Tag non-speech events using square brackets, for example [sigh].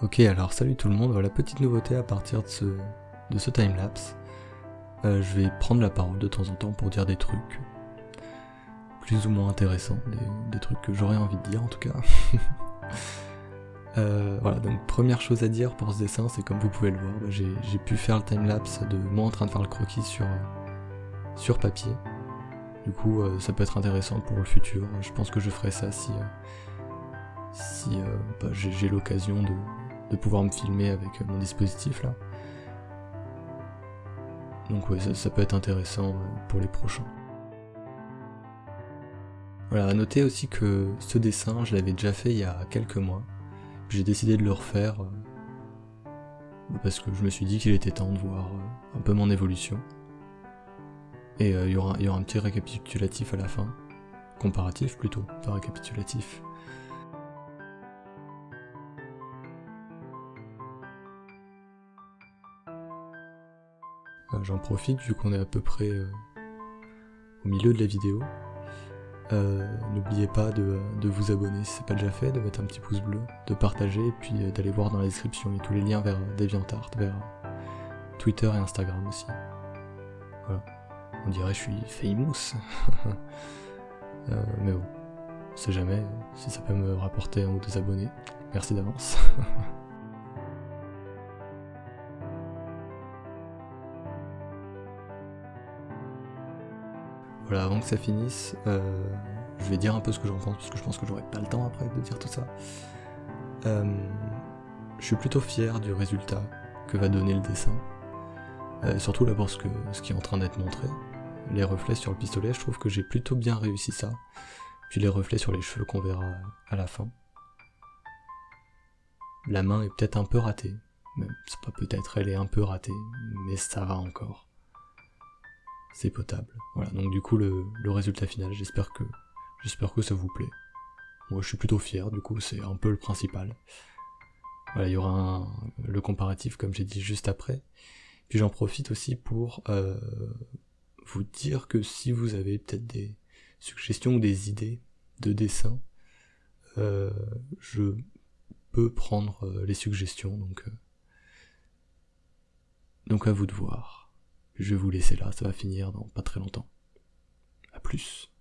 Ok, alors salut tout le monde, voilà petite nouveauté à partir de ce, de ce timelapse. Euh, je vais prendre la parole de temps en temps pour dire des trucs plus ou moins intéressants, des, trucs que j'aurais envie de dire en tout cas. [laughs] Euh, voilà, donc première chose à dire pour ce dessin, c'est comme vous pouvez le voir, bah, j'ai pu faire le timelapse de moi en train de faire le croquis sur, sur papier. Du coup, euh, ça peut être intéressant pour le futur. Je pense que je ferai ça si, si bah, j'ai l'occasion de, de pouvoir me filmer avec mon dispositif là. Donc ouais, ça, peut être intéressant euh, pour les prochains. Voilà, à noter aussi que ce dessin, je l'avais déjà fait il y a quelques mois. J'ai décidé de le refaire euh, parce que je me suis dit qu'il était temps de voir euh, un peu mon évolution. Et il y, aura, y aura un petit récapitulatif à la fin. Comparatif plutôt, pas récapitulatif. J'en profite vu qu'on est à peu près euh, au milieu de la vidéo. Euh, n'oubliez pas de, vous abonner si c'est pas déjà fait, de mettre un petit pouce bleu, de partager et puis euh, d'aller voir dans la description. Il y a tous les liens vers DeviantArt, vers Twitter et Instagram aussi. Voilà. On dirait que je suis famous. [laughs] mais bon, on sait jamais si ça peut me rapporter un ou deux abonnés. Merci d'avance. [laughs] Voilà, avant que ça finisse, euh, je vais dire un peu ce que j'en pense, parce que je pense que j'aurai pas le temps après de dire tout ça. Euh, je suis plutôt fier du résultat que va donner le dessin. Euh, surtout là pour ce, que, ce qui est en train d'être montré. Les reflets sur le pistolet, je trouve que j'ai plutôt bien réussi ça. Puis les reflets sur les cheveux qu'on verra à la fin. La main est peut-être un peu ratée. C'est pas peut-être, elle est un peu ratée, mais ça va encore c'est potable. Voilà, donc du coup le, résultat final, j'espère que j'espère que ça vous plaît. Moi je suis plutôt fier, du coup c'est un peu le principal. Voilà, il y aura le comparatif comme j'ai dit juste après. Puis j'en profite aussi pour euh, vous dire que si vous avez peut-être des suggestions ou des idées de dessin, euh, je peux prendre euh, les suggestions, donc, donc à vous de voir. Je vais vous laisser là, ça va finir dans pas très longtemps. A plus.